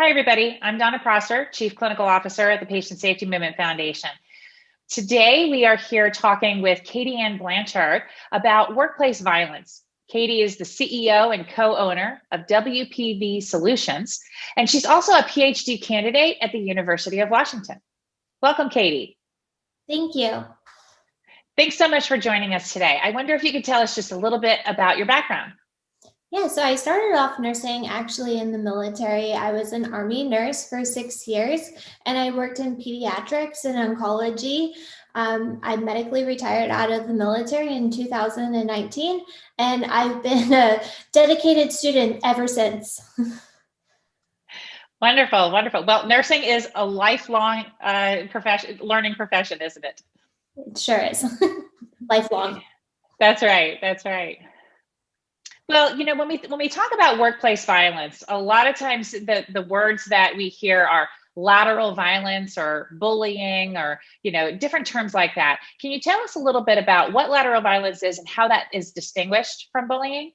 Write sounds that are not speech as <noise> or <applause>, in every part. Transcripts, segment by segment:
Hi, everybody. I'm Donna Prosser, Chief Clinical Officer at the Patient Safety Movement Foundation. Today, we are here talking with Katie Ann Blanchard about workplace violence. Katie is the CEO and co-owner of WPV Solutions, and she's also a PhD candidate at the University of Washington. Welcome, Katie. Thank you. Thanks so much for joining us today. I wonder if you could tell us just a little bit about your background. Yeah, so I started off nursing actually in the military. I was an Army nurse for six years and I worked in pediatrics and oncology. Um, I medically retired out of the military in 2019 and I've been a dedicated student ever since. <laughs> wonderful, wonderful. Well, nursing is a lifelong uh, profession, learning profession, isn't it? It sure is. <laughs> lifelong. That's right, that's right. Well, you know, when we when we talk about workplace violence, a lot of times the the words that we hear are lateral violence or bullying or you know different terms like that. Can you tell us a little bit about what lateral violence is and how that is distinguished from bullying?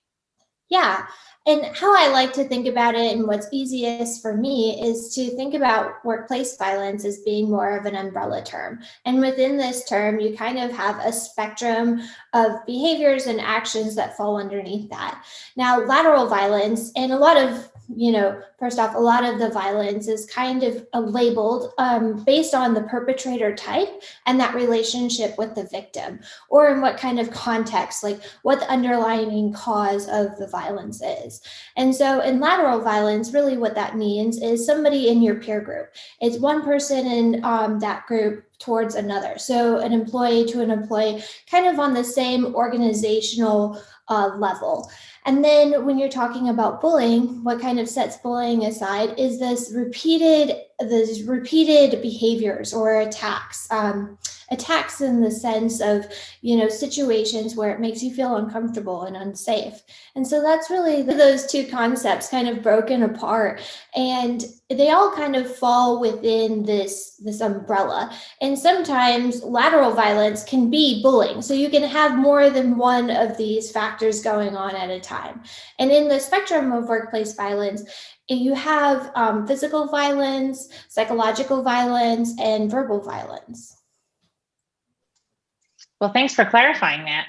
Yeah. And how I like to think about it and what's easiest for me is to think about workplace violence as being more of an umbrella term. And within this term, you kind of have a spectrum of behaviors and actions that fall underneath that. Now, lateral violence and a lot of you know, first off, a lot of the violence is kind of uh, labeled um, based on the perpetrator type and that relationship with the victim, or in what kind of context, like what the underlying cause of the violence is. And so in lateral violence, really what that means is somebody in your peer group. It's one person in um, that group towards another. So an employee to an employee, kind of on the same organizational uh, level. And then when you're talking about bullying, what kind of sets bullying aside is this repeated, this repeated behaviors or attacks. Um, attacks in the sense of, you know, situations where it makes you feel uncomfortable and unsafe. And so that's really those two concepts kind of broken apart and they all kind of fall within this, this umbrella. And sometimes lateral violence can be bullying. So you can have more than one of these factors going on at a time. And in the spectrum of workplace violence, you have um, physical violence, psychological violence, and verbal violence. Well, thanks for clarifying that.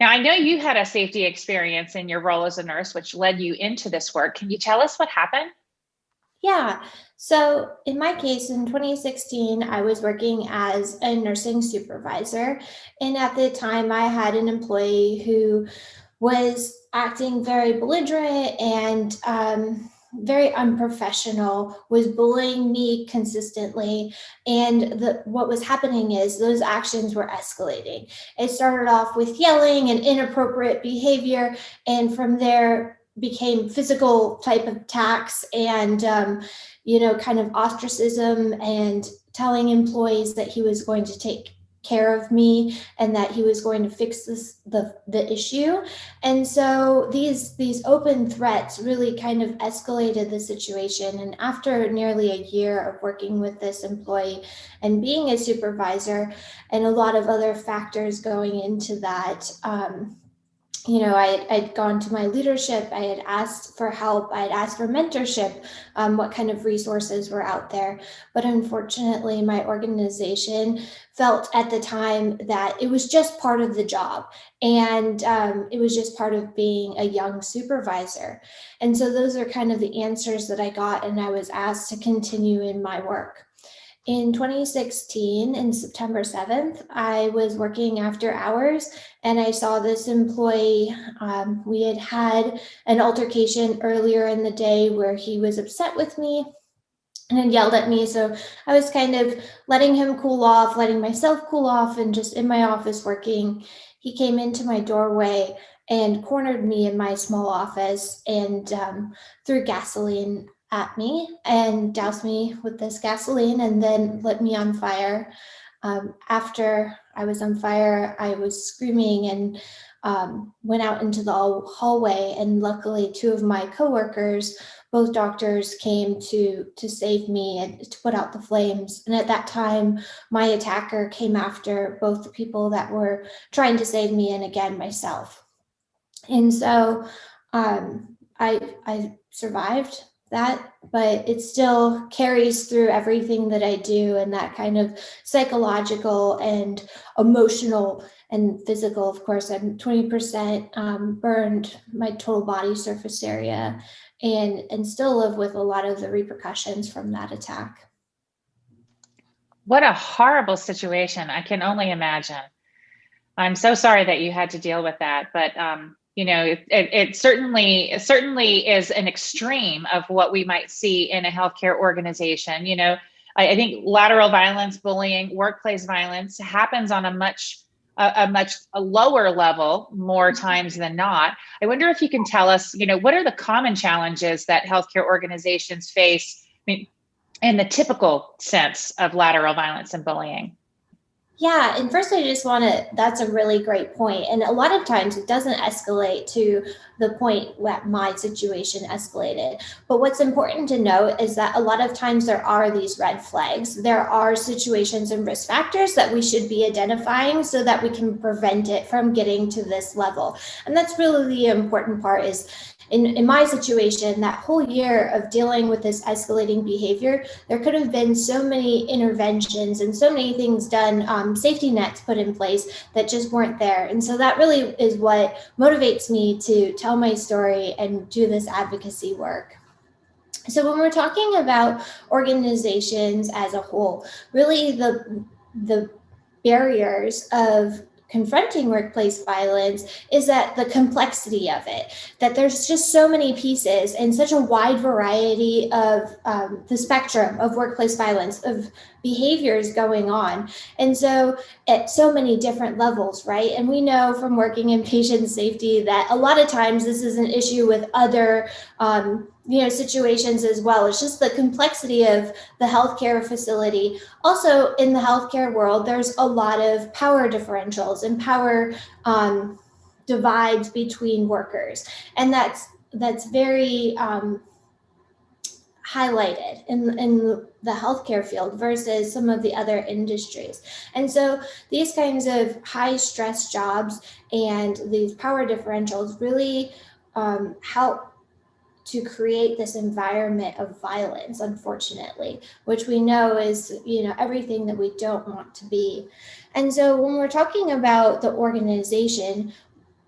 Now, I know you had a safety experience in your role as a nurse, which led you into this work. Can you tell us what happened? Yeah, so in my case, in 2016, I was working as a nursing supervisor. And at the time, I had an employee who was acting very belligerent and um, very unprofessional, was bullying me consistently. And the, what was happening is those actions were escalating. It started off with yelling and inappropriate behavior. And from there became physical type of attacks and, um, you know, kind of ostracism and telling employees that he was going to take care of me and that he was going to fix this the the issue. And so these these open threats really kind of escalated the situation. And after nearly a year of working with this employee and being a supervisor and a lot of other factors going into that um, you know, I had gone to my leadership, I had asked for help, I had asked for mentorship, um, what kind of resources were out there. But unfortunately, my organization felt at the time that it was just part of the job and um, it was just part of being a young supervisor. And so those are kind of the answers that I got and I was asked to continue in my work. In 2016, in September 7th, I was working after hours and I saw this employee. Um, we had had an altercation earlier in the day where he was upset with me and had yelled at me. So I was kind of letting him cool off, letting myself cool off, and just in my office working. He came into my doorway and cornered me in my small office and um, threw gasoline at me and doused me with this gasoline and then lit me on fire. Um, after I was on fire, I was screaming and um, went out into the hallway and luckily two of my coworkers, both doctors came to, to save me and to put out the flames. And at that time, my attacker came after both the people that were trying to save me and again, myself. And so um, I, I survived that, but it still carries through everything that I do and that kind of psychological and emotional and physical. Of course, I'm 20% um, burned my total body surface area and, and still live with a lot of the repercussions from that attack. What a horrible situation. I can only imagine. I'm so sorry that you had to deal with that, but um, you know, it, it, certainly it certainly is an extreme of what we might see in a healthcare organization. You know, I, I think lateral violence, bullying, workplace violence happens on a much a, a much a lower level more mm-hmm. times than not. I wonder if you can tell us, you know, what are the common challenges that healthcare organizations face? I mean, in the typical sense of lateral violence and bullying. Yeah, and first I just want to, that's a really great point. And a lot of times it doesn't escalate to the point that my situation escalated. But what's important to note is that a lot of times there are these red flags. There are situations and risk factors that we should be identifying so that we can prevent it from getting to this level. And that's really the important part is in, in my situation, that whole year of dealing with this escalating behavior, there could have been so many interventions and so many things done, um, safety nets put in place that just weren't there. And so that really is what motivates me to tell my story and do this advocacy work. So when we're talking about organizations as a whole, really the the barriers of confronting workplace violence is that the complexity of it, that there's just so many pieces and such a wide variety of um, the spectrum of workplace violence, of behaviors going on. And so at so many different levels, right? And we know from working in patient safety that a lot of times this is an issue with other um, you know situations as well. It's just the complexity of the healthcare facility. Also in the healthcare world there's a lot of power differentials and power um, divides between workers. And that's that's very um, highlighted in, in the healthcare field versus some of the other industries. And so these kinds of high stress jobs and these power differentials really um, help to create this environment of violence, unfortunately, which we know is, you know, everything that we don't want to be. And so when we're talking about the organization,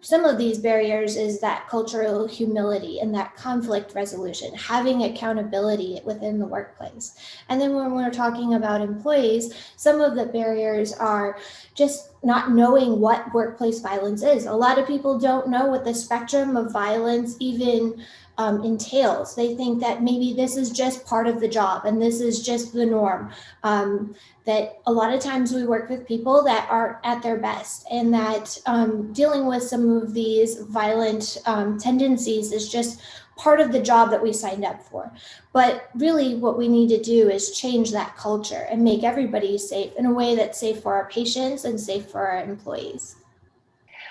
some of these barriers is that cultural humility and that conflict resolution, having accountability within the workplace. And then when we're talking about employees, some of the barriers are just not knowing what workplace violence is. A lot of people don't know what the spectrum of violence even um, entails. They think that maybe this is just part of the job and this is just the norm. Um, that a lot of times we work with people that are at their best and that um, dealing with some of these violent um, tendencies is just part of the job that we signed up for. But really what we need to do is change that culture and make everybody safe in a way that's safe for our patients and safe for our employees.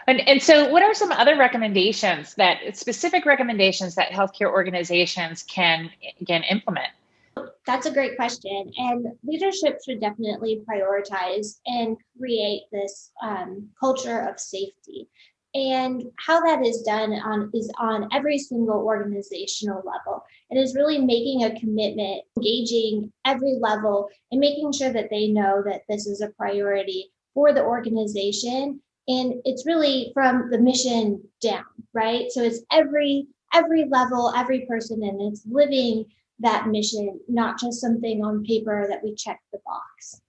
And, and so what are some other recommendations that specific recommendations that healthcare organizations can, can implement? That's a great question. And leadership should definitely prioritize and create this um, culture of safety. And how that is done on is on every single organizational level. It is really making a commitment, engaging every level, and making sure that they know that this is a priority for the organization and it's really from the mission down right? So it's every every level every person and it's living that mission not just something on paper that we check the box.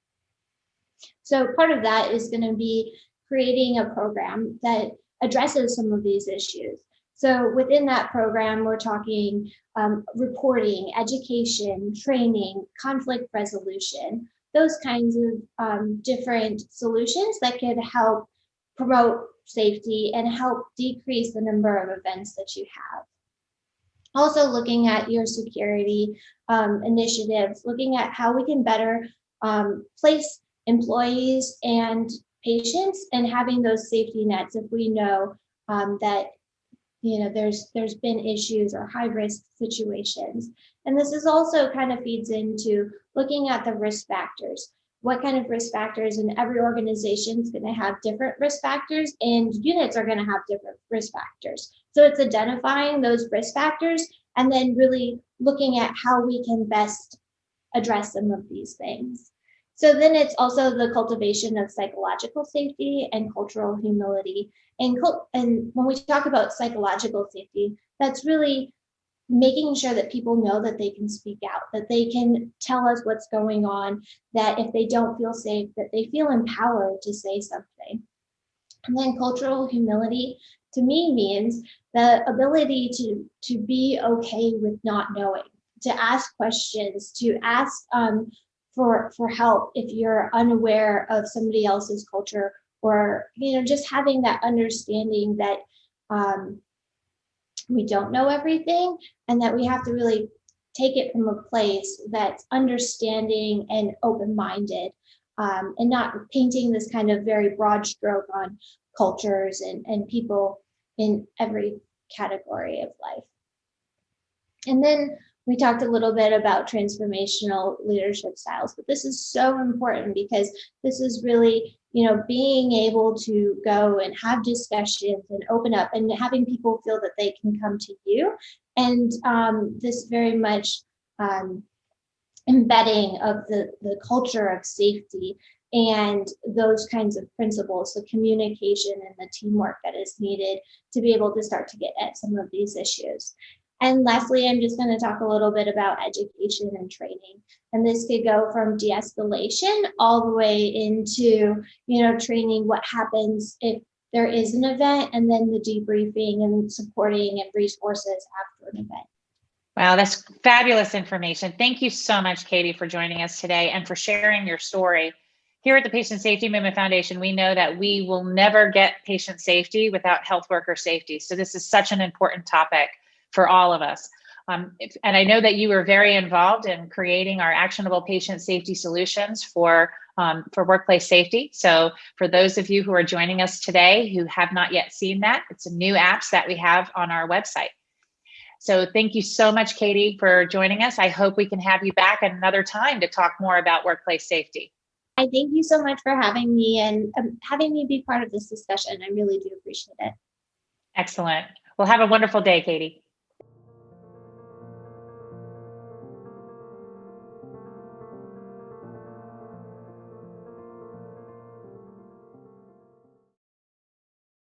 So part of that is going to be creating a program that addresses some of these issues. So within that program we're talking um, reporting education training conflict resolution those kinds of um, different solutions that could help promote safety and help decrease the number of events that you have. Also looking at your security um, initiatives, looking at how we can better um, place employees and patients and having those safety nets if we know um, that you know there's there's been issues or high risk situations and this is also kind of feeds into looking at the risk factors what kind of risk factors and every organization is going to have different risk factors and units are going to have different risk factors so it's identifying those risk factors and then really looking at how we can best address some of these things. So then it's also the cultivation of psychological safety and cultural humility. And, and when we talk about psychological safety, that's really making sure that people know that they can speak out, that they can tell us what's going on, that if they don't feel safe, that they feel empowered to say something. And then cultural humility to me means the ability to, to be okay with not knowing, to ask questions, to ask um, for, for help if you're unaware of somebody else's culture or, you know, just having that understanding that um, we don't know everything and that we have to really take it from a place that's understanding and open-minded um, and not painting this kind of very broad stroke on cultures and, and people in every category of life. And then we talked a little bit about transformational leadership styles, but this is so important because this is really, you know, being able to go and have discussions and open up and having people feel that they can come to you. And um, this very much um, embedding of the, the culture of safety and those kinds of principles, the communication and the teamwork that is needed to be able to start to get at some of these issues. And lastly, I'm just going to talk a little bit about education and training. And this could go from de-escalation all the way into, you know, training what happens if there is an event and then the debriefing and supporting and resources after an event. Wow, that's fabulous information. Thank you so much, Katie, for joining us today and for sharing your story. Here at the Patient Safety Movement Foundation, we know that we will never get patient safety without health worker safety. So this is such an important topic for all of us. Um, if, and I know that you were very involved in creating our actionable patient safety solutions for um, for workplace safety. So for those of you who are joining us today who have not yet seen that, it's a new apps that we have on our website. So thank you so much, Katie, for joining us. I hope we can have you back at another time to talk more about workplace safety. I thank you so much for having me and um, having me be part of this discussion. I really do appreciate it. Excellent. Well, have a wonderful day, Katie.